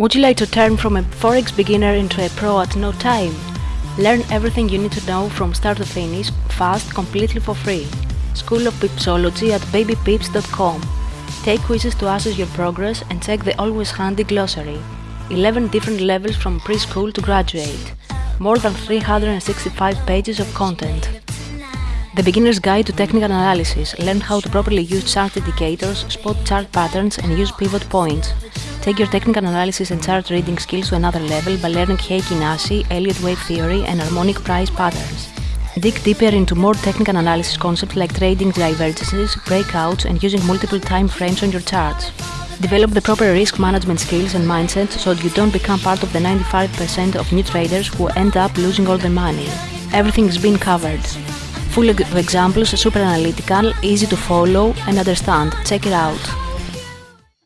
Would you like to turn from a Forex beginner into a pro at no time? Learn everything you need to know from start to finish, fast, completely for free. School of Pipsology at babypips.com. Take quizzes to assess your progress and check the always handy glossary. 11 different levels from preschool to graduate. More than 365 pages of content. The Beginner's Guide to Technical Analysis. Learn how to properly use chart indicators, spot chart patterns and use pivot points. Take your technical analysis and chart reading skills to another level by learning Heikin-Ashi, Elliott wave theory and harmonic price patterns. Dig deeper into more technical analysis concepts like trading divergences, breakouts and using multiple time frames on your charts. Develop the proper risk management skills and mindset so you don't become part of the 95% of new traders who end up losing all their money. Everything's been covered. Full of examples, super analytical, easy to follow and understand. Check it out.